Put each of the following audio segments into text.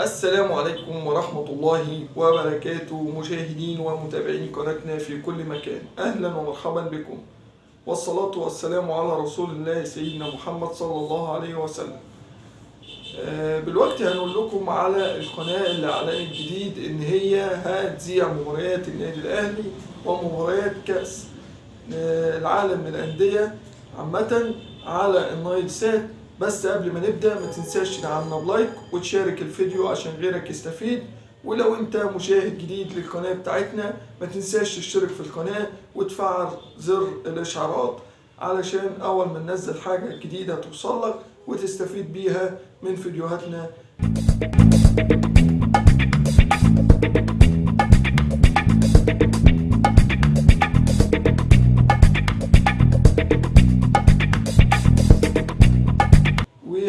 السلام عليكم ورحمة الله وبركاته. مشاهدين ومتابعين قناتنا في كل مكان أهلا ومرحبا بكم. والصلاة والسلام على رسول الله سيدنا محمد صلى الله عليه وسلم. آه، بالوقت هنقول لكم على القناة اللي أعلنت جديد إن هي هتذيع مباريات النادي الأهلي ومباريات كأس آه، العالم للأندية عامة على النايل سات. بس قبل ما نبدأ ما تنساش تدعمنا بلايك وتشارك الفيديو عشان غيرك يستفيد. ولو انت مشاهد جديد للقناة بتاعتنا ما تنساش تشترك في القناة وتفعل زر الإشعارات علشان أول ما ننزل حاجة جديدة توصلك وتستفيد بيها من فيديوهاتنا.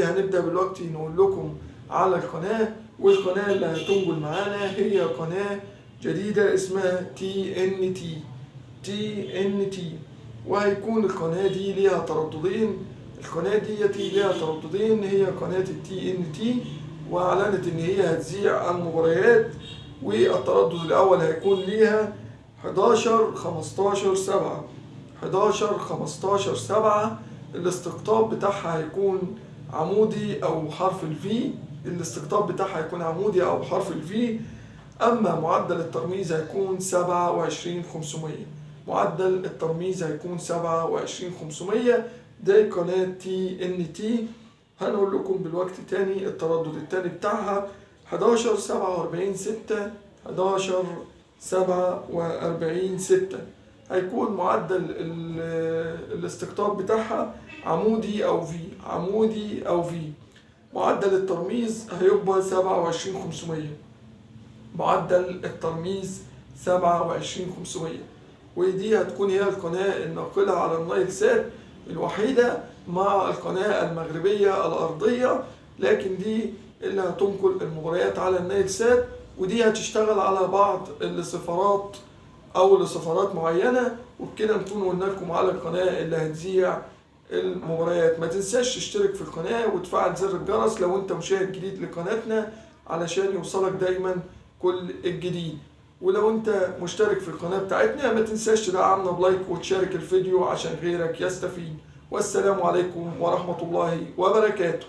وهنبدأ دلوقتي نقول لكم على القناة والقناة اللي هتنقل معانا هي قناة جديدة اسمها تي ان تي تي ان تي وهيكون القناة دي ليها ترددين. القناة دي ليها ترددين هي قناة ال TNT وأعلنت إن هي هتذيع المباريات والتردد الأول هيكون ليها 11 15 7 11 15 7 الاستقطاب بتاعها هيكون عمودي أو حرف ال V الاستقطاب بتاعها هيكون عمودي أو حرف ال V أما معدل الترميز هيكون 27500 معدل الترميز هيكون 27500 ده قناة TNT هنقول لكم بالوقت تاني التردد التاني بتاعها. 11 47 6 11 47 6 هيكون معدل ال- الاستقطاب بتاعها عمودي أو في عمودي أو في معدل الترميز هيبقى 27500 معدل الترميز 27500 ودي هتكون هي القناة الناقلة على النايل سات الوحيدة مع القناة المغربية الأرضية. لكن دي اللي هتنقل المباريات على النايل سات. ودي هتشتغل على بعض السفارات أو لسفارات معينة وبكده نكون قلنا لكم على القناة اللي هتذيع المباريات. ما تنساش تشترك في القناة وتفعل زر الجرس لو أنت مشاهد جديد لقناتنا علشان يوصلك دايما كل الجديد. ولو أنت مشترك في القناة بتاعتنا ما تنساش تدعمنا بلايك وتشارك الفيديو عشان غيرك يستفيد. والسلام عليكم ورحمة الله وبركاته.